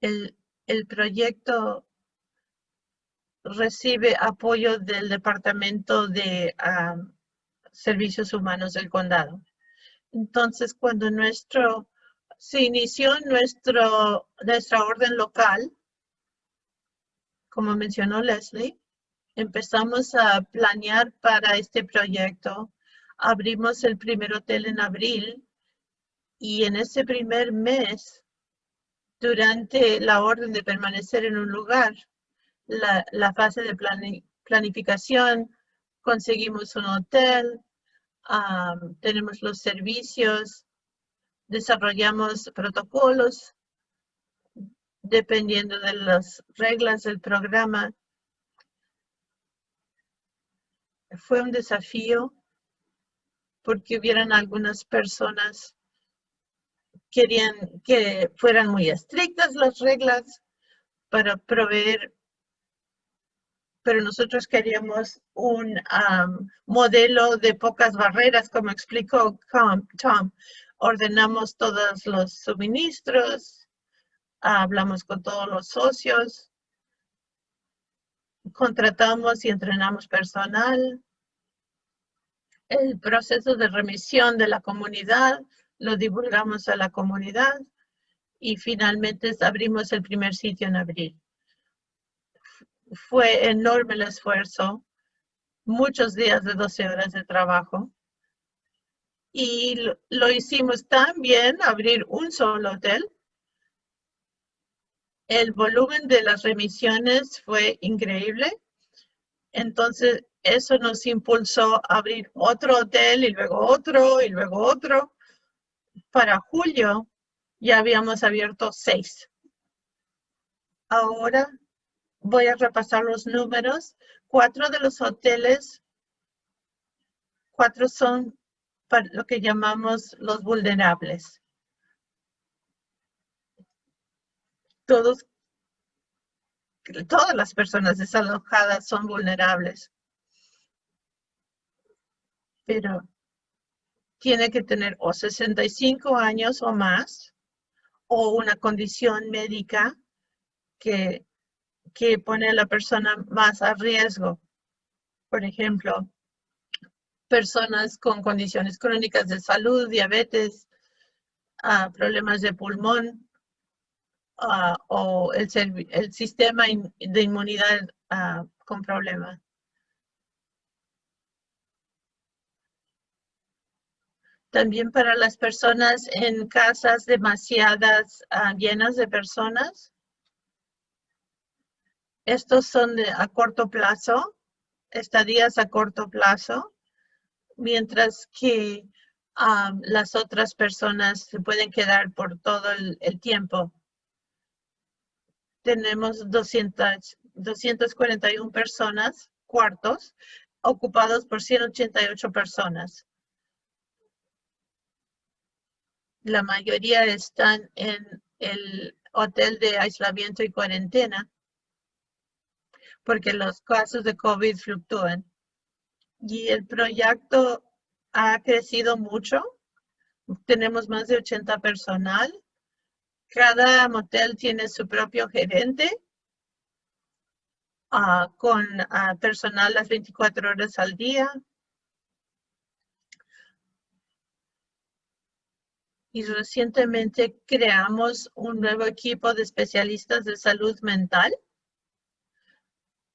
el, proyecto recibe apoyo del Departamento de Servicios Humanos del Condado. Entonces, cuando nuestro, se inició nuestro, nuestra orden local, como mencionó Leslie, empezamos a planear para este proyecto. Abrimos el primer hotel en abril y en ese primer mes, durante la orden de permanecer en un lugar, la, fase de planificación, conseguimos un hotel, tenemos los servicios, desarrollamos protocolos dependiendo de las reglas del programa fue un desafío porque hubieran algunas personas querían que fueran muy estrictas las reglas para proveer, pero nosotros queríamos un modelo de pocas barreras, como explicó Tom. Ordenamos todos los suministros, hablamos con todos los socios, contratamos y entrenamos personal. El proceso de remisión de la comunidad lo divulgamos a la comunidad y finalmente abrimos el primer sitio en abril. Fue enorme el esfuerzo, muchos días de 12 horas de trabajo y lo, hicimos tan bien, abrir un solo hotel, el volumen de las remisiones fue increíble. Entonces, eso nos impulsó a abrir otro hotel y luego otro y luego otro. Para julio ya habíamos abierto seis. Ahora voy a repasar los números. Cuatro de los hoteles, cuatro son para lo que llamamos los vulnerables. Todos, todas las personas desalojadas son vulnerables. Pero tiene que tener o 65 años o más o una condición médica que, que pone a la persona más a riesgo. Por ejemplo, personas con condiciones crónicas de salud, diabetes, ah, problemas de pulmón ah, o el, el, sistema de inmunidad ah, con problemas. También para las personas en casas demasiadas llenas de personas. Estos son de, a corto plazo, estadías a corto plazo mientras que las otras personas se pueden quedar por todo el, tiempo. Tenemos 200, 241 personas, cuartos, ocupados por 188 personas. La mayoría están en el hotel de aislamiento y cuarentena porque los casos de COVID fluctúan y el proyecto ha crecido mucho. Tenemos más de 80 personal. Cada motel tiene su propio gerente ah, con ah, personal las 24 horas al día. Y recientemente creamos un nuevo equipo de especialistas de salud mental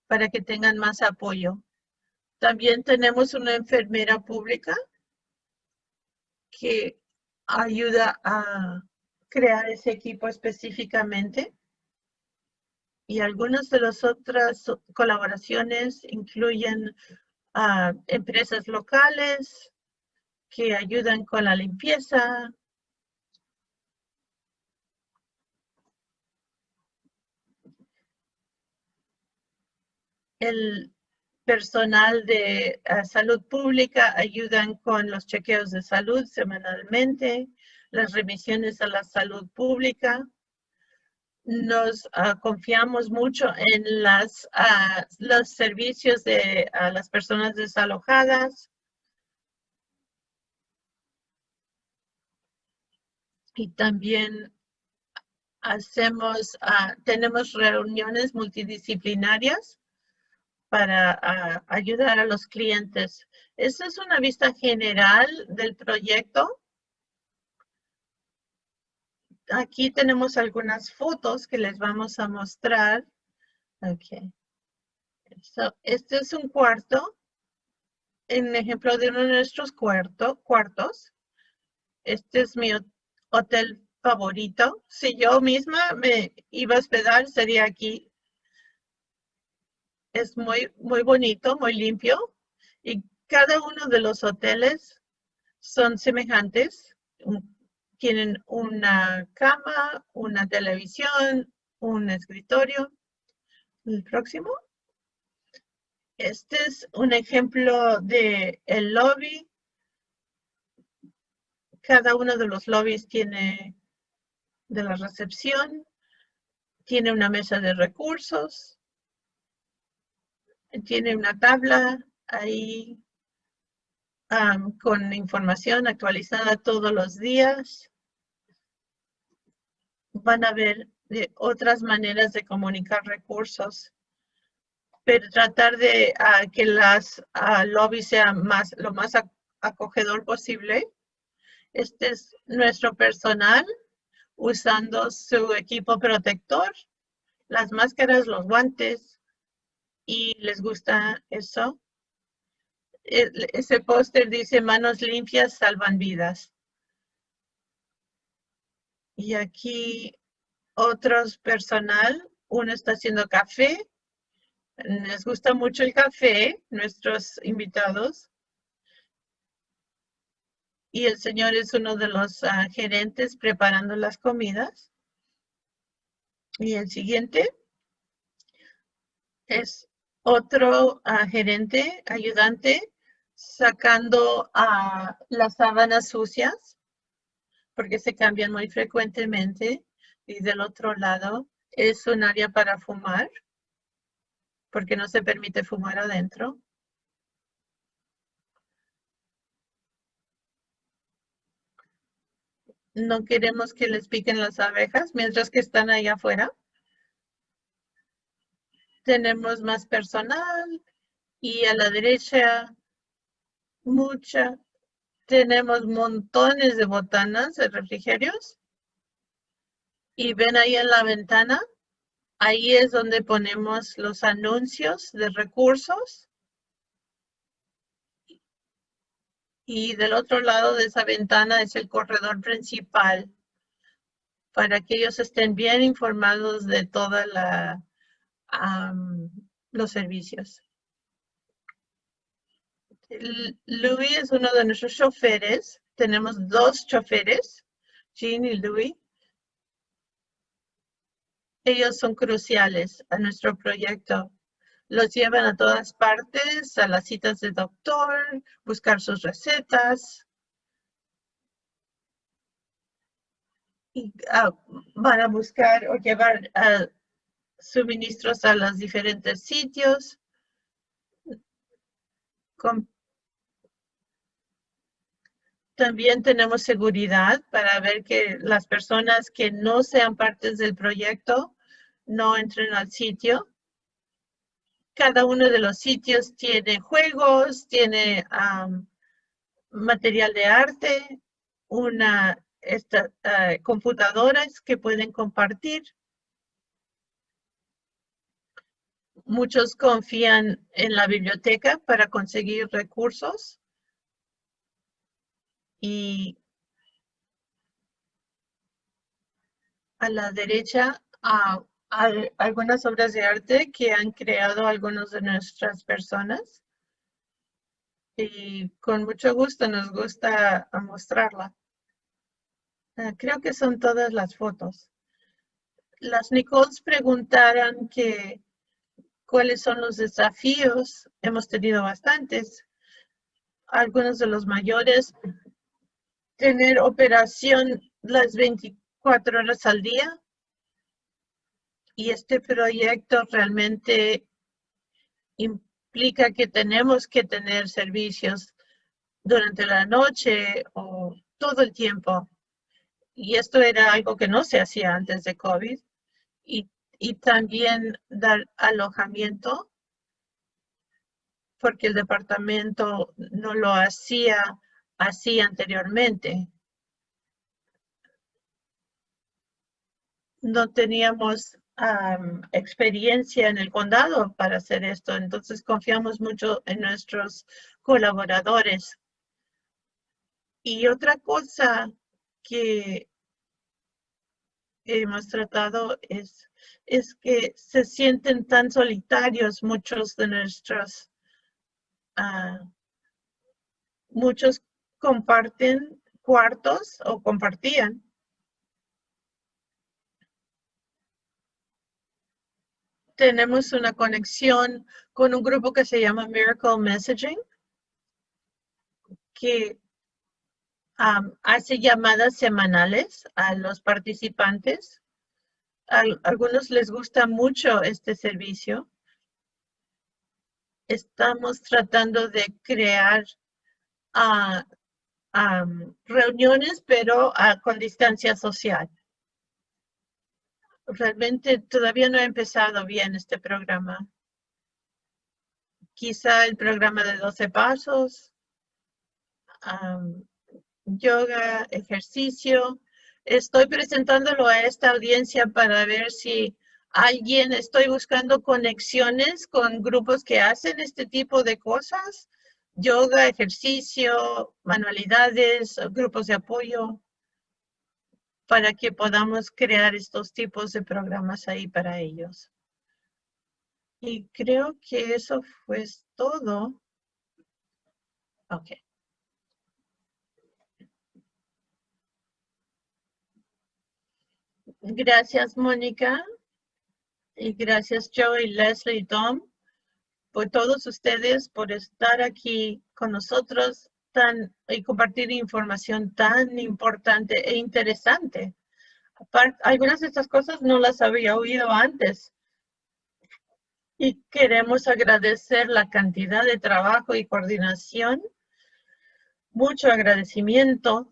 para que tengan más apoyo. También tenemos una enfermera pública que ayuda a crear ese equipo específicamente. Y algunas de las otras colaboraciones incluyen a empresas locales que ayudan con la limpieza, el personal de eh, salud pública ayudan con los chequeos de salud semanalmente, las remisiones a la salud pública. Nos ah, confiamos mucho en las, ah, los servicios de las personas desalojadas. Y también hacemos, ah, tenemos reuniones multidisciplinarias para ayudar a los clientes. Esta es una vista general del proyecto. Aquí tenemos algunas fotos que les vamos a mostrar. Okay. este es un cuarto. En ejemplo de uno de nuestros cuarto, cuartos. Este es mi hotel favorito. Si yo misma me iba a hospedar, sería aquí es muy, muy bonito, muy limpio y cada uno de los hoteles son semejantes. Tienen una cama, una televisión, un escritorio. El próximo. Este es un ejemplo de el lobby. Cada uno de los lobbies tiene de la recepción, tiene una mesa de recursos, tiene una tabla ahí con información actualizada todos los días. Van a ver de otras maneras de comunicar recursos, pero tratar de ah, que las uh, lobbies sean más, lo más acogedor posible. Este es nuestro personal usando su equipo protector, las máscaras, los guantes, y les gusta eso. Ese póster dice manos limpias salvan vidas. Y aquí otros personal, uno está haciendo café Les gusta mucho el café, nuestros invitados. Y el señor es uno de los ah, gerentes preparando las comidas. Y el siguiente es otro ah, gerente, ayudante, sacando a las sábanas sucias, porque se cambian muy frecuentemente. Y del otro lado es un área para fumar, porque no se permite fumar adentro. No queremos que les piquen las abejas mientras que están allá afuera. Tenemos más personal y a la derecha mucha. Tenemos montones de botanas de refrigerios. Y ven ahí en la ventana, ahí es donde ponemos los anuncios de recursos. y del otro lado de esa ventana es el corredor principal para que ellos estén bien informados de todos los servicios. Louis es uno de nuestros choferes. Tenemos dos choferes, Jean y Louis. Ellos son cruciales a nuestro proyecto los llevan a todas partes, a las citas de doctor, buscar sus recetas. Y ah, van a buscar o llevar ah, suministros a los diferentes sitios. También tenemos seguridad para ver que las personas que no sean partes del proyecto no entren al sitio. Cada uno de los sitios tiene juegos, tiene material de arte, una esta, ah, computadoras que pueden compartir. Muchos confían en la biblioteca para conseguir recursos. Y a la derecha uh, algunas obras de arte que han creado algunos de nuestras personas. Y con mucho gusto nos gusta mostrarla. Ah, creo que son todas las fotos. Las Nicoles preguntaron que cuáles son los desafíos. Hemos tenido bastantes. Algunos de los mayores. Tener operación las 24 horas al día y este proyecto realmente implica que tenemos que tener servicios durante la noche o todo el tiempo. Y esto era algo que no se hacía antes de COVID. Y, y también dar alojamiento, porque el departamento no lo hacía así anteriormente. No teníamos experiencia en el condado para hacer esto. Entonces confiamos mucho en nuestros colaboradores. Y otra cosa que hemos tratado es, es que se sienten tan solitarios muchos de nuestros, ah, muchos comparten cuartos o compartían tenemos una conexión con un grupo que se llama Miracle Messaging, que hace llamadas semanales a los participantes. A, algunos les gusta mucho este servicio. Estamos tratando de crear reuniones, pero ah, con distancia social realmente todavía no ha empezado bien este programa. Quizá el programa de 12 pasos, yoga, ejercicio. Estoy presentándolo a esta audiencia para ver si alguien, estoy buscando conexiones con grupos que hacen este tipo de cosas. Yoga, ejercicio, manualidades, grupos de apoyo para que podamos crear estos tipos de programas ahí para ellos. Y creo que eso fue todo. Ok. Gracias, Mónica. Y gracias, Joe Leslie y Tom, por todos ustedes por estar aquí con nosotros tan, y compartir información tan importante e interesante. Aparte, algunas de estas cosas no las había oído antes. Y queremos agradecer la cantidad de trabajo y coordinación. Mucho agradecimiento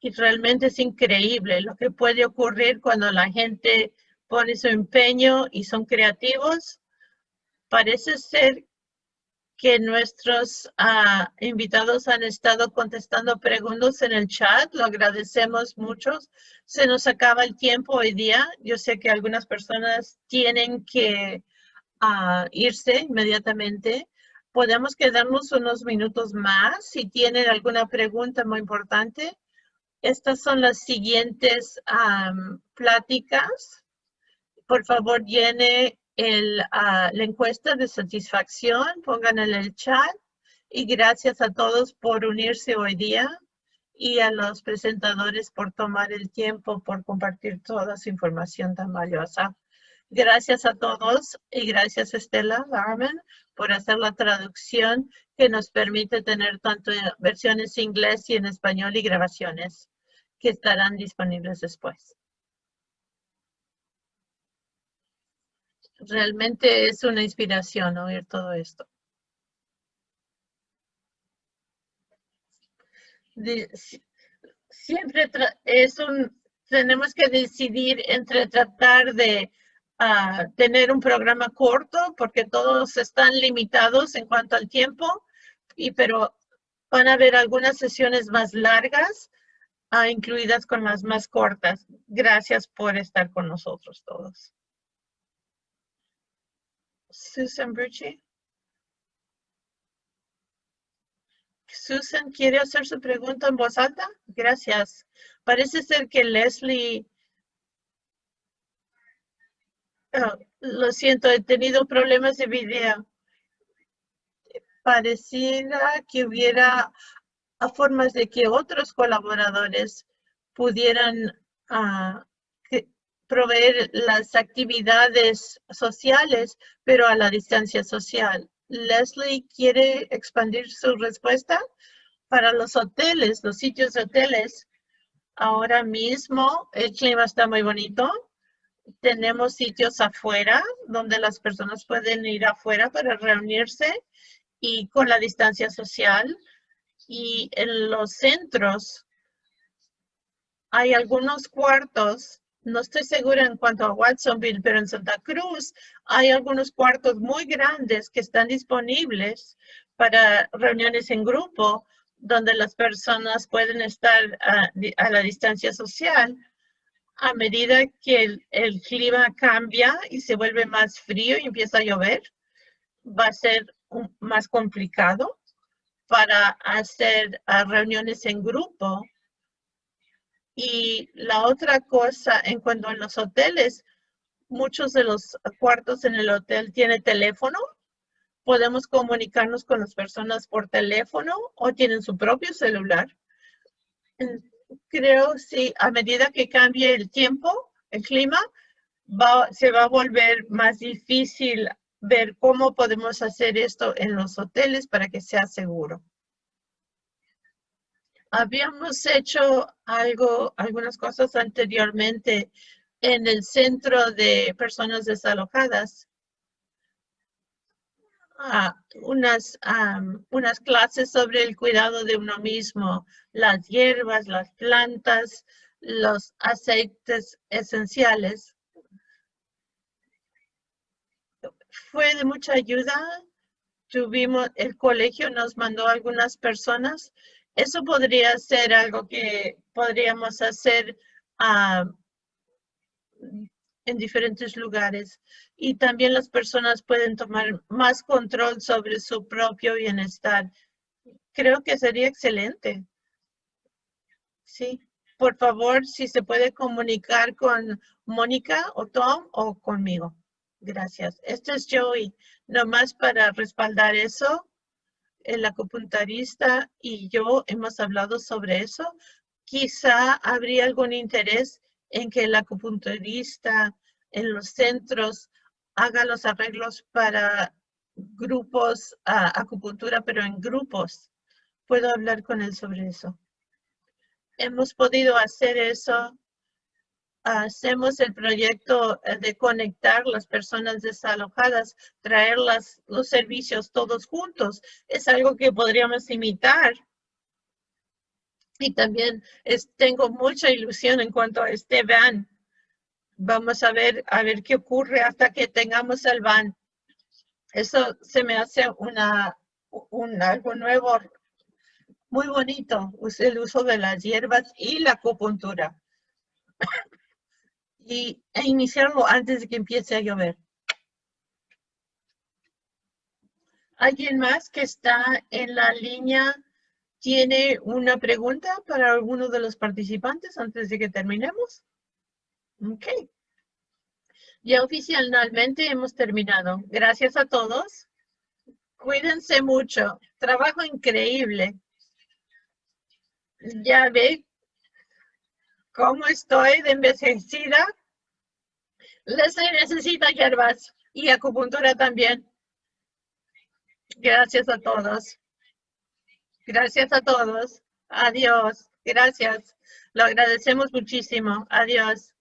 y realmente es increíble lo que puede ocurrir cuando la gente pone su empeño y son creativos. Parece ser que nuestros ah, invitados han estado contestando preguntas en el chat. Lo agradecemos mucho. Se nos acaba el tiempo hoy día. Yo sé que algunas personas tienen que ah, irse inmediatamente. Podemos quedarnos unos minutos más si tienen alguna pregunta muy importante. Estas son las siguientes pláticas. Por favor, llene el, ah, la encuesta de satisfacción, pongan en el chat. Y gracias a todos por unirse hoy día y a los presentadores por tomar el tiempo, por compartir toda su información tan valiosa. Gracias a todos y gracias Estela Larman por hacer la traducción que nos permite tener tanto versiones en inglés y en español y grabaciones que estarán disponibles después. Realmente es una inspiración oír todo esto. siempre es un, tenemos que decidir entre tratar de ah, tener un programa corto porque todos están limitados en cuanto al tiempo, y, pero van a haber algunas sesiones más largas Ah, incluidas con las más cortas. Gracias por estar con nosotros todos. Susan Brucci. Susan, ¿quiere hacer su pregunta en voz alta? Gracias. Parece ser que Leslie... Oh, lo siento, he tenido problemas de video. Pareciera que hubiera formas de que otros colaboradores pudieran ah, proveer las actividades sociales, pero a la distancia social. Leslie quiere expandir su respuesta para los hoteles, los sitios de hoteles. Ahora mismo el clima está muy bonito. Tenemos sitios afuera donde las personas pueden ir afuera para reunirse y con la distancia social y en los centros hay algunos cuartos, no estoy segura en cuanto a Watsonville, pero en Santa Cruz hay algunos cuartos muy grandes que están disponibles para reuniones en grupo donde las personas pueden estar a, la distancia social. A medida que el, clima cambia y se vuelve más frío y empieza a llover, va a ser más complicado para hacer ah, reuniones en grupo. Y la otra cosa, en cuanto a los hoteles, muchos de los cuartos en el hotel tienen teléfono. Podemos comunicarnos con las personas por teléfono o tienen su propio celular. Creo si a medida que cambie el tiempo, el clima, va, se va a volver más difícil ver cómo podemos hacer esto en los hoteles para que sea seguro. Habíamos hecho algo, algunas cosas anteriormente en el centro de personas desalojadas. Ah, unas, unas clases sobre el cuidado de uno mismo, las hierbas, las plantas, los aceites esenciales fue de mucha ayuda. Tuvimos, el colegio nos mandó algunas personas. Eso podría ser algo que podríamos hacer ah, en diferentes lugares. Y también las personas pueden tomar más control sobre su propio bienestar. Creo que sería excelente. Sí, por favor, si se puede comunicar con Mónica o Tom o conmigo. Gracias. Este es Joey. Nomás para respaldar eso, el acupunturista y yo hemos hablado sobre eso. Quizá habría algún interés en que el acupunturista en los centros haga los arreglos para grupos, acupuntura, pero en grupos. Puedo hablar con él sobre eso. Hemos podido hacer eso. Hacemos el proyecto eh, de conectar las personas desalojadas, traer los servicios todos juntos. Es algo que podríamos imitar. Y también tengo mucha ilusión en cuanto a este van. Vamos a ver, a ver qué ocurre hasta que tengamos el van. Eso se me hace una, un, algo nuevo, muy bonito, el uso de las hierbas y la acupuntura. Y e iniciarlo antes de que empiece a llover. ¿Alguien más que está en la línea tiene una pregunta para alguno de los participantes antes de que terminemos? Ok. Ya oficialmente hemos terminado. Gracias a todos. Cuídense mucho. Trabajo increíble. Ya ve cómo estoy de envejecida. Les necesita hierbas y acupuntura también. Gracias a todos. Gracias a todos. Adiós. Gracias. Lo agradecemos muchísimo. Adiós.